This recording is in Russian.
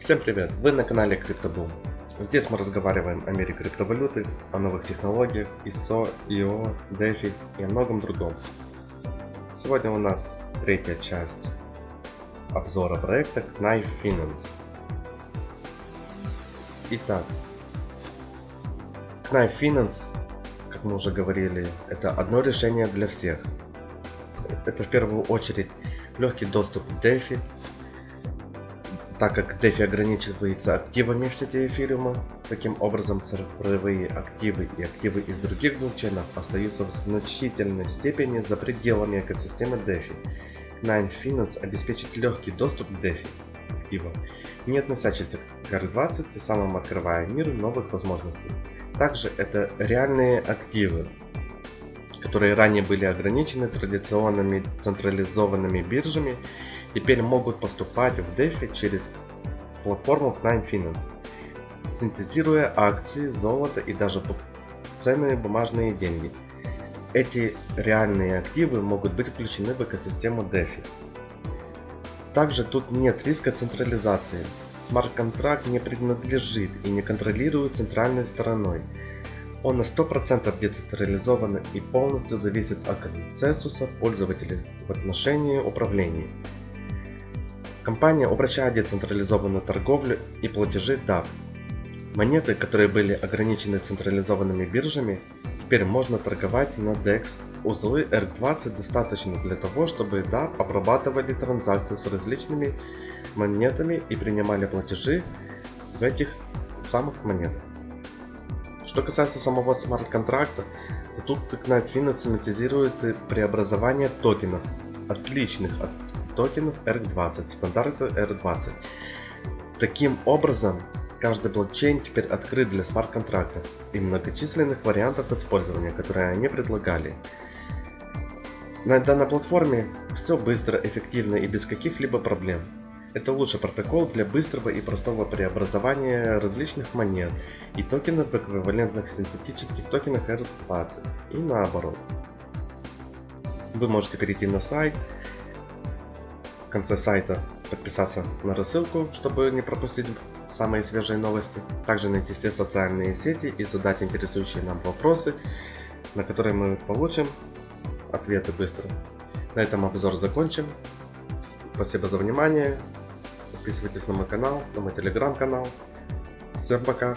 Всем привет! Вы на канале CryptoBoom. Здесь мы разговариваем о мире криптовалюты, о новых технологиях, ISO, IO, DeFi и о многом другом. Сегодня у нас третья часть обзора проекта Knife Finance. Итак, Knife Finance, как мы уже говорили, это одно решение для всех. Это в первую очередь легкий доступ к DeFi, так как DeFi ограничивается активами в сети эфириума, таким образом цифровые активы и активы из других блокчейнов остаются в значительной степени за пределами экосистемы DeFi. Nine Finance обеспечит легкий доступ к DeFi активам, не относящихся к R20, тем самым открывая мир новых возможностей. Также это реальные активы, которые ранее были ограничены традиционными централизованными биржами теперь могут поступать в DeFi через платформу Nine Finance, синтезируя акции, золото и даже ценные бумажные деньги. Эти реальные активы могут быть включены в экосистему DeFi. Также тут нет риска централизации. Смарт-контракт не принадлежит и не контролирует центральной стороной. Он на 100% децентрализован и полностью зависит от консенсуса пользователей в отношении управления. Компания упрощает децентрализованную торговлю и платежи DAP. Монеты, которые были ограничены централизованными биржами, теперь можно торговать на DEX. Узлы R20 достаточно для того, чтобы DAP обрабатывали транзакции с различными монетами и принимали платежи в этих самых монетах. Что касается самого смарт-контракта, то тут Knightfin автоматизирует преобразование токенов, отличных от токенов R20 стандарта R20. Таким образом, каждый блокчейн теперь открыт для смарт-контрактов и многочисленных вариантов использования, которые они предлагали. На данной платформе все быстро, эффективно и без каких-либо проблем. Это лучший протокол для быстрого и простого преобразования различных монет и токенов в эквивалентных синтетических токенах R20 и наоборот. Вы можете перейти на сайт конце сайта подписаться на рассылку, чтобы не пропустить самые свежие новости. Также найти все социальные сети и задать интересующие нам вопросы, на которые мы получим ответы быстро. На этом обзор закончим. Спасибо за внимание. Подписывайтесь на мой канал, на мой телеграм-канал. Всем пока!